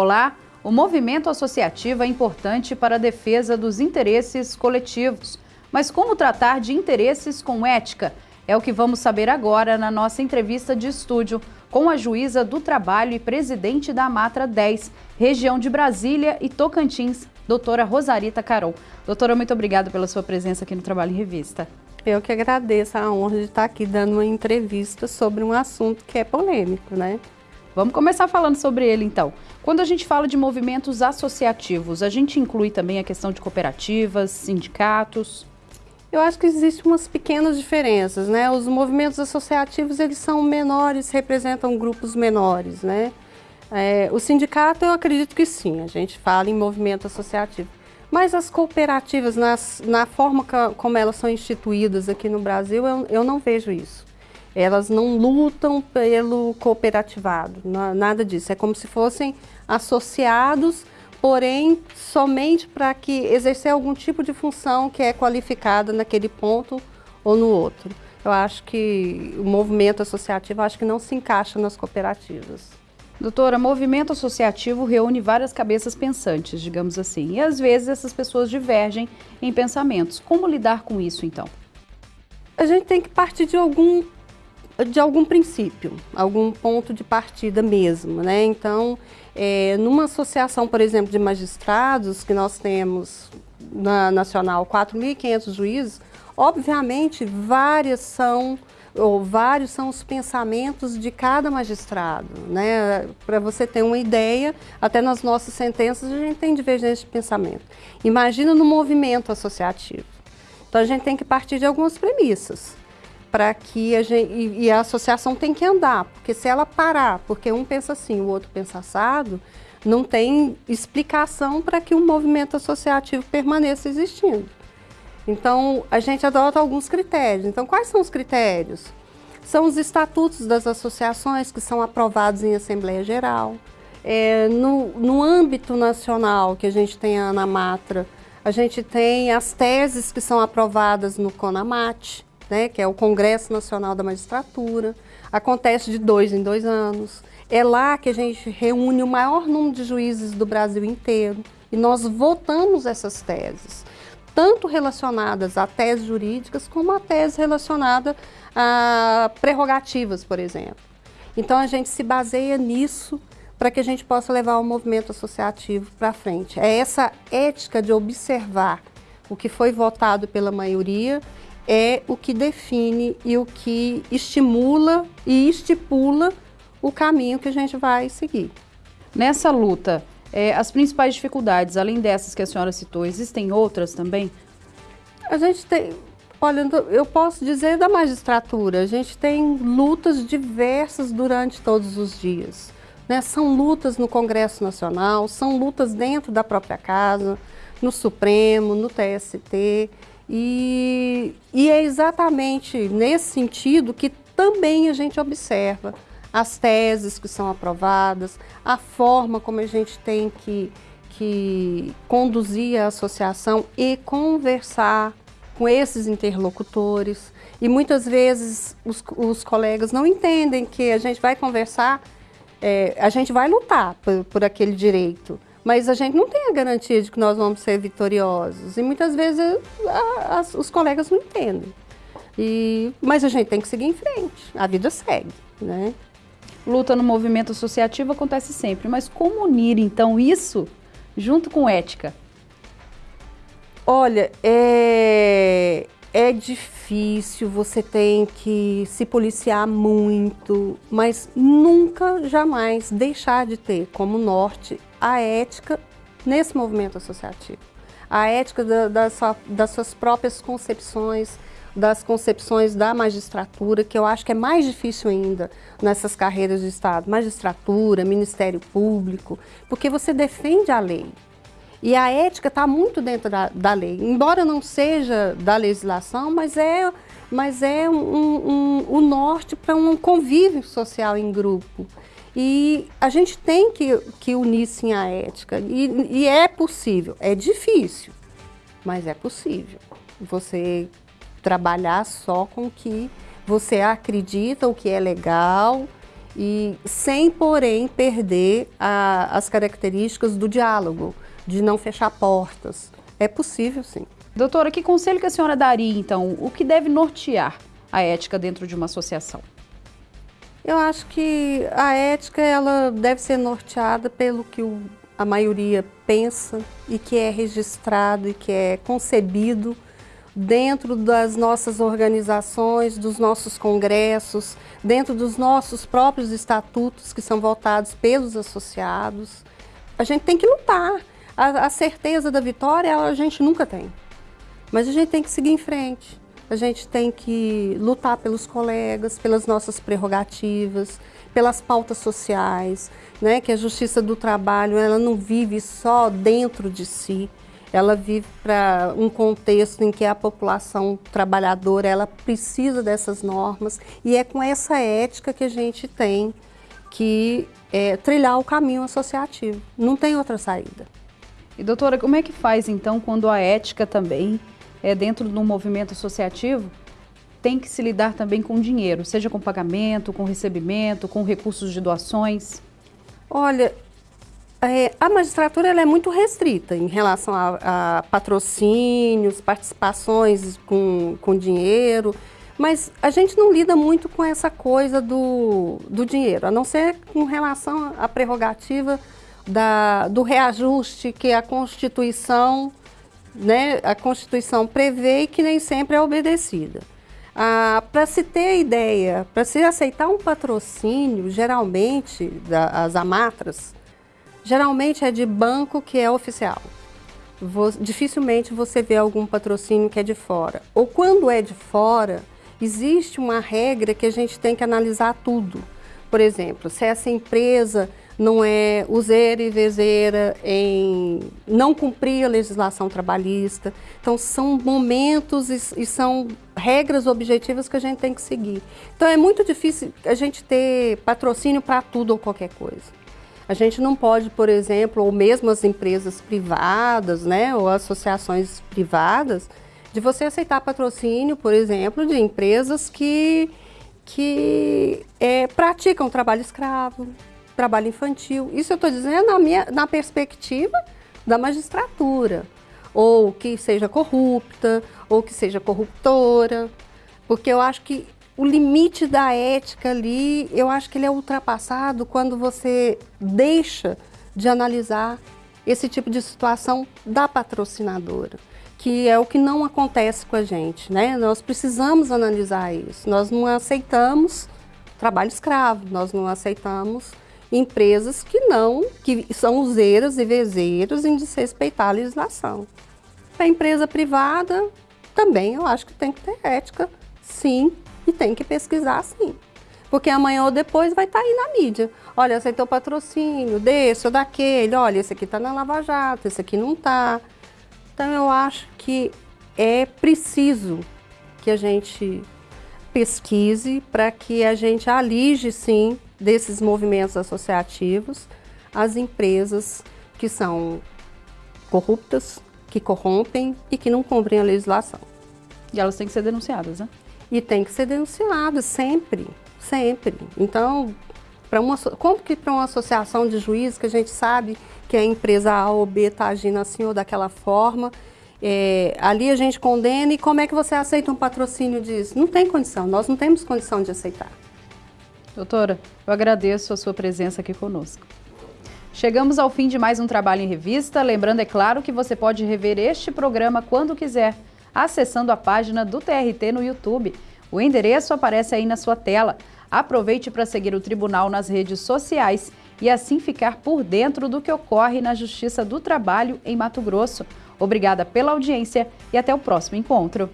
Olá! O movimento associativo é importante para a defesa dos interesses coletivos. Mas como tratar de interesses com ética? É o que vamos saber agora na nossa entrevista de estúdio com a juíza do trabalho e presidente da Matra 10, região de Brasília e Tocantins, doutora Rosarita Carol. Doutora, muito obrigada pela sua presença aqui no Trabalho em Revista. Eu que agradeço a honra de estar aqui dando uma entrevista sobre um assunto que é polêmico, né? Vamos começar falando sobre ele então. Quando a gente fala de movimentos associativos, a gente inclui também a questão de cooperativas, sindicatos? Eu acho que existem umas pequenas diferenças, né? Os movimentos associativos, eles são menores, representam grupos menores, né? É, o sindicato, eu acredito que sim, a gente fala em movimento associativo. Mas as cooperativas, nas, na forma que, como elas são instituídas aqui no Brasil, eu, eu não vejo isso. Elas não lutam pelo cooperativado, nada disso. É como se fossem associados, porém somente para que exercer algum tipo de função que é qualificada naquele ponto ou no outro. Eu acho que o movimento associativo acho que não se encaixa nas cooperativas. Doutora, movimento associativo reúne várias cabeças pensantes, digamos assim, e às vezes essas pessoas divergem em pensamentos. Como lidar com isso, então? A gente tem que partir de algum de algum princípio, algum ponto de partida mesmo, né? Então, é, numa associação, por exemplo, de magistrados, que nós temos na nacional 4.500 juízes, obviamente várias são ou vários são os pensamentos de cada magistrado, né? Para você ter uma ideia, até nas nossas sentenças a gente tem divergência de pensamento. Imagina no movimento associativo. Então a gente tem que partir de algumas premissas para que a gente, e, e, a associação tem que andar, porque se ela parar, porque um pensa assim, o outro pensa assado, não tem explicação para que um movimento associativo permaneça existindo. Então, a gente adota alguns critérios. Então, quais são os critérios? São os estatutos das associações que são aprovados em Assembleia Geral. É, no, no âmbito nacional, que a gente tem a ANAMATRA, a gente tem as teses que são aprovadas no CONAMAT, né, que é o Congresso Nacional da Magistratura, acontece de dois em dois anos. É lá que a gente reúne o maior número de juízes do Brasil inteiro e nós votamos essas teses, tanto relacionadas a teses jurídicas como a tese relacionada a prerrogativas, por exemplo. Então a gente se baseia nisso para que a gente possa levar o movimento associativo para frente. É essa ética de observar o que foi votado pela maioria é o que define e o que estimula e estipula o caminho que a gente vai seguir. Nessa luta, é, as principais dificuldades, além dessas que a senhora citou, existem outras também? A gente tem, olha, eu posso dizer da magistratura, a gente tem lutas diversas durante todos os dias. Né? São lutas no Congresso Nacional, são lutas dentro da própria casa, no Supremo, no TST. E, e é exatamente nesse sentido que também a gente observa as teses que são aprovadas, a forma como a gente tem que, que conduzir a associação e conversar com esses interlocutores. E muitas vezes os, os colegas não entendem que a gente vai conversar, é, a gente vai lutar por, por aquele direito, mas a gente não tem a garantia de que nós vamos ser vitoriosos. E muitas vezes a, a, os colegas não entendem. E, mas a gente tem que seguir em frente, a vida segue, né? Luta no movimento associativo acontece sempre, mas como unir então isso junto com ética? Olha, é, é difícil, você tem que se policiar muito, mas nunca, jamais deixar de ter como norte a ética nesse movimento associativo. A ética da, da sua, das suas próprias concepções, das concepções da magistratura, que eu acho que é mais difícil ainda nessas carreiras de Estado. Magistratura, Ministério Público, porque você defende a lei. E a ética está muito dentro da, da, lei, embora não seja da legislação, mas é, mas é um, um, um, o norte para um convívio social em grupo. E a gente tem que, que unir sim a ética. E, e é possível. É difícil, mas é possível. Você trabalhar só com o que você acredita, o que é legal e sem, porém, perder a, as características do diálogo, de não fechar portas. É possível, sim. Doutora, que conselho que a senhora daria, então? O que deve nortear a ética dentro de uma associação? Eu acho que a ética ela deve ser norteada pelo que o, a maioria pensa e que é registrado e que é concebido dentro das nossas organizações, dos nossos congressos, dentro dos nossos próprios estatutos que são votados pelos associados. A gente tem que lutar. A, a certeza da vitória a gente nunca tem. Mas a gente tem que seguir em frente. A gente tem que lutar pelos colegas, pelas nossas prerrogativas, pelas pautas sociais, né? que a justiça do trabalho ela não vive só dentro de si, ela vive para um contexto em que a população trabalhadora ela precisa dessas normas e é com essa ética que a gente tem que é, trilhar o caminho associativo. Não tem outra saída. E doutora, como é que faz então quando a ética também é dentro de um movimento associativo tem que se lidar também com dinheiro, seja com pagamento, com recebimento, com recursos de doações? Olha, é, a magistratura é muito restrita em relação a, a, patrocínios, participações com, com dinheiro, mas a gente não lida muito com essa coisa do, do dinheiro, a não ser com relação à prerrogativa da, do reajuste que a Constituição, né, a Constituição prevê e que nem sempre é obedecida. Ah, para se ter ideia, para se aceitar um patrocínio, geralmente, das as amatras, geralmente é de banco que é oficial. dificilmente você vê algum patrocínio que é de fora. Ou quando é de fora, existe uma regra que a gente tem que analisar tudo. Por exemplo, se essa empresa não é useira e vezeira em não cumprir a legislação trabalhista. Então, são momentos e, e, são regras objetivas que a gente tem que seguir. Então, é muito difícil a gente ter patrocínio para tudo ou qualquer coisa. A gente não pode, por exemplo, ou mesmo as empresas privadas, né, ou associações privadas, de você aceitar patrocínio, por exemplo, de empresas que, que é, praticam trabalho escravo, trabalho infantil. Isso eu estou dizendo na, minha, na perspectiva da magistratura, ou que seja corrupta, ou que seja corruptora, porque eu acho que o limite da ética ali, eu acho que ele é ultrapassado quando você deixa de analisar esse tipo de situação da patrocinadora, que é o que não acontece com a gente, né? Nós precisamos analisar isso. Nós não aceitamos trabalho escravo, nós não aceitamos empresas que não, que são useiras e vezeiros em desrespeitar a legislação. A empresa privada também eu acho que tem que ter ética, sim, e tem que pesquisar sim. Porque amanhã ou depois vai estar tá aí na mídia. Olha, aceitou patrocínio desse ou daquele. Olha, esse aqui está na Lava Jato, esse aqui não está. Então eu acho que é preciso que a gente pesquise para que a gente alige sim desses movimentos associativos as empresas que são corruptas, que corrompem e que não cumprem a legislação. E elas têm que ser denunciadas, né? e tem que ser denunciado sempre, sempre. Então, para uma, como que para uma associação de juízes que a gente sabe que a empresa A ou B está agindo assim ou daquela forma, é, ali a gente condena e como é que você aceita um patrocínio disso? Não tem condição, nós não temos condição de aceitar. Doutora, eu agradeço a sua presença aqui conosco. Chegamos ao fim de mais um Trabalho em Revista, lembrando, é claro, que você pode rever este programa quando quiser acessando a página do TRT no YouTube. O endereço aparece aí na sua tela. Aproveite para seguir o tribunal nas redes sociais e assim ficar por dentro do que ocorre na Justiça do Trabalho em Mato Grosso. Obrigada pela audiência e até o próximo encontro.